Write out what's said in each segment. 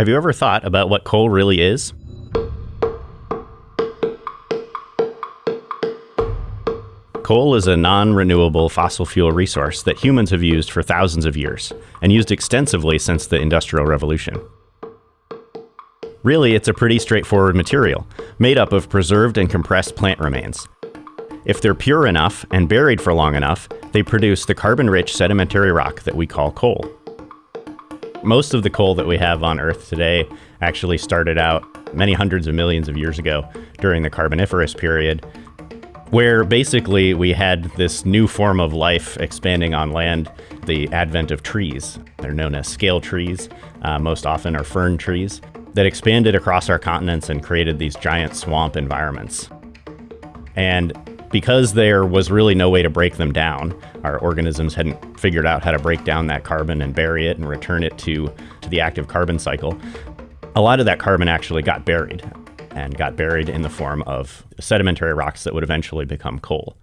Have you ever thought about what coal really is? Coal is a non renewable fossil fuel resource that humans have used for thousands of years and used extensively since the Industrial Revolution. Really, it's a pretty straightforward material, made up of preserved and compressed plant remains. If they're pure enough and buried for long enough, they produce the carbon rich sedimentary rock that we call coal. Most of the coal that we have on Earth today actually started out many hundreds of millions of years ago during the Carboniferous period, where basically we had this new form of life expanding on land, the advent of trees. They're known as scale trees, uh, most often are fern trees, that expanded across our continents and created these giant swamp environments. And because there was really no way to break them down, our organisms hadn't figured out how to break down that carbon and bury it and return it to, to the active carbon cycle. A lot of that carbon actually got buried and got buried in the form of sedimentary rocks that would eventually become coal.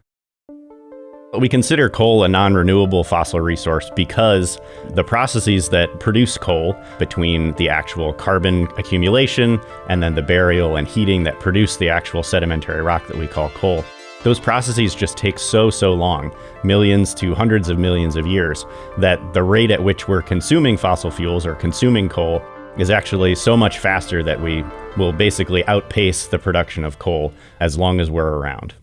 We consider coal a non renewable fossil resource because the processes that produce coal, between the actual carbon accumulation and then the burial and heating that produce the actual sedimentary rock that we call coal, those processes just take so, so long, millions to hundreds of millions of years, that the rate at which we're consuming fossil fuels or consuming coal is actually so much faster that we will basically outpace the production of coal as long as we're around.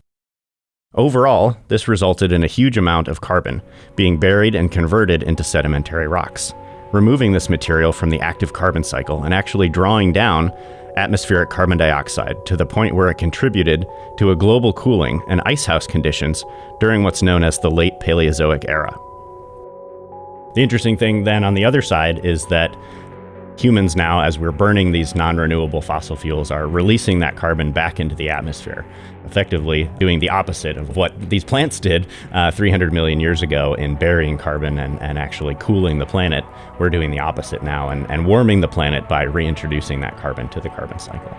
Overall, this resulted in a huge amount of carbon being buried and converted into sedimentary rocks, removing this material from the active carbon cycle and actually drawing down atmospheric carbon dioxide to the point where it contributed to a global cooling and icehouse conditions during what's known as the late Paleozoic era. The interesting thing then on the other side is that humans now, as we're burning these non-renewable fossil fuels, are releasing that carbon back into the atmosphere, effectively doing the opposite of what these plants did uh, 300 million years ago in burying carbon and, and actually cooling the planet. We're doing the opposite now and, and warming the planet by reintroducing that carbon to the carbon cycle.